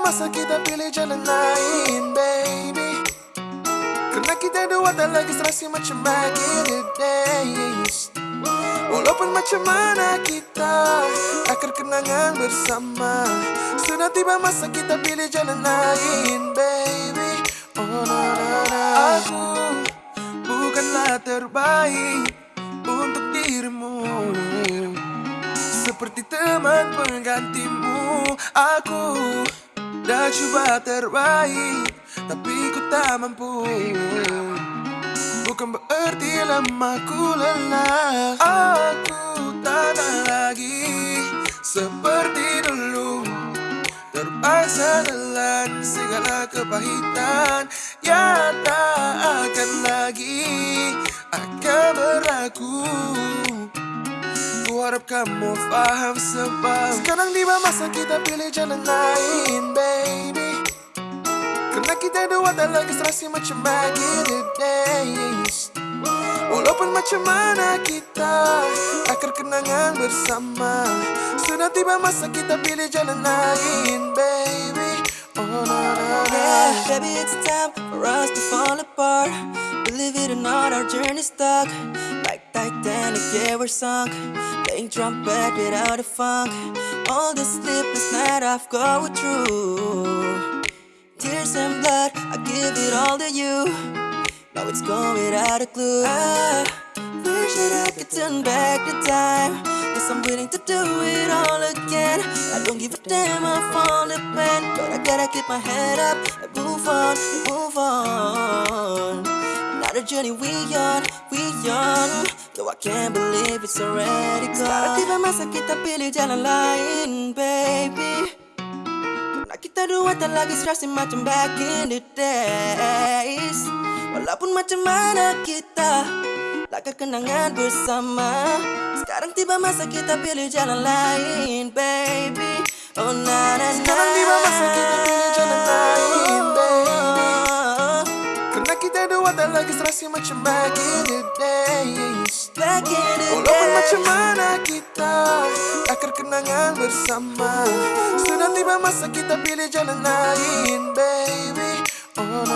masa kita pilih jalan lain, baby? Karena kita dua tak lagi serasi macam back in the days Walaupun macam mana kita Akan kenangan bersama. Sudah tiba masa kita pilih jalan lain, baby. Oh, na, na, na. Aku bukanlah terbaik Untuk dirimu. Seperti teman penggantimu Aku dah coba terbaik Tapi ku tak mampu. Bukan berarti lama ku lelah. Aku tak ada lagi Seperti dulu. Terpaksa telan segala kepahitan. Ya tak akan lagi Akan berlaku. Ku harap kamu faham sebab Sekarang tiba masa kita pilih jalan lain baby. Karena kita dua tak lagi serasi macam back days. Walaupun macam mana kita Akan kenangan bersama. Sudah tiba masa kita pilih jalan lain baby. Oh na na na. Yeah, baby, it's time for us to fall apart. Believe it or not, our journey's stuck. Titanic, yeah, we're sunk. Playing trumpet without a funk. All the sleepless night I've gone through. Tears and blood, I give it all to you. Now it's gone without a clue. I wish that I could turn back the time. Guess I'm willing to do it all again. I don't give a damn, I'm falling bend. But I gotta keep my head up and move on, and move on. Journey we on, we on. Though I can't believe it's already gone. Sekarang tiba masa kita pilih jalan lain, baby. Karena kita dua tak lagi serasi macam back in the days Walaupun macam mana kita Laga kenangan bersama Sekarang tiba masa kita pilih jalan lain baby Oh na Dua tak lagi serasi macam back in the days. Back in the Walaupun days. macam mana kita Akan kenangan bersama. Sudah tiba masa kita pilih jalan lain baby. Oh